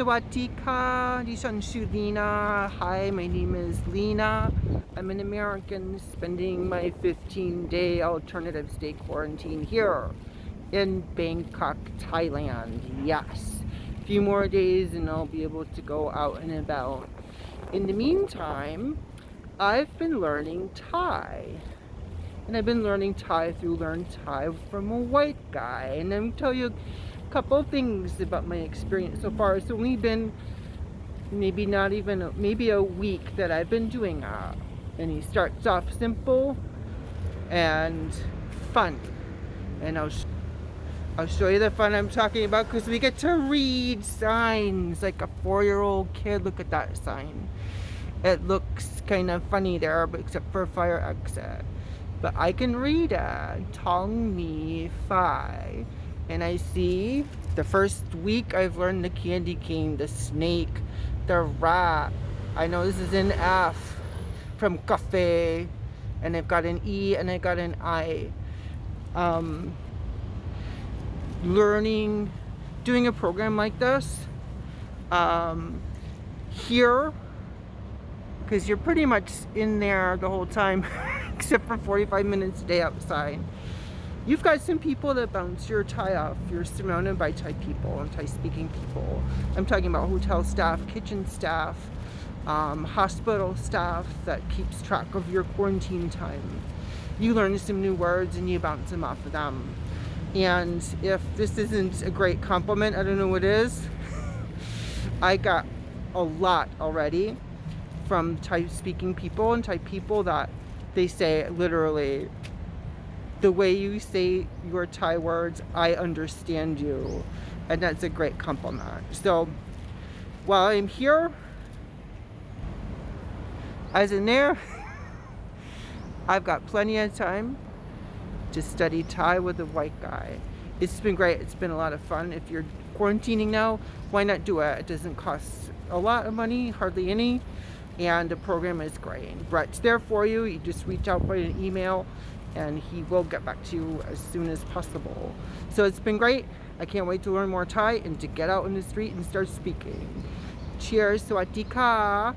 Sawatika, Lena. Hi, my name is Lena. I'm an American spending my 15 day alternative state quarantine here in Bangkok, Thailand. Yes. A few more days and I'll be able to go out and about. In the meantime, I've been learning Thai. And I've been learning Thai through Learn Thai from a white guy. And I'm tell you couple things about my experience so far. It's only been maybe not even, maybe a week that I've been doing that. And he starts off simple and fun. And I'll, I'll show you the fun I'm talking about because we get to read signs like a four-year-old kid. Look at that sign. It looks kind of funny there, but except for fire exit. But I can read it. Tong Mi Fi and I see the first week I've learned the candy cane, the snake, the rat. I know this is an F from cafe and I've got an E and I got an I. Um, learning, doing a program like this um, here because you're pretty much in there the whole time except for 45 minutes a day outside. You've got some people that bounce your Thai off. You're surrounded by Thai people and Thai speaking people. I'm talking about hotel staff, kitchen staff, um, hospital staff that keeps track of your quarantine time. You learn some new words and you bounce them off of them. And if this isn't a great compliment, I don't know what is. I got a lot already from Thai speaking people and Thai people that they say literally the way you say your Thai words, I understand you. And that's a great compliment. So while I'm here, as in there, I've got plenty of time to study Thai with a white guy. It's been great. It's been a lot of fun. If you're quarantining now, why not do it? It doesn't cost a lot of money, hardly any. And the program is great. Brett's there for you. You just reach out by an email and he will get back to you as soon as possible. So it's been great. I can't wait to learn more Thai and to get out in the street and start speaking. Cheers, Swatika.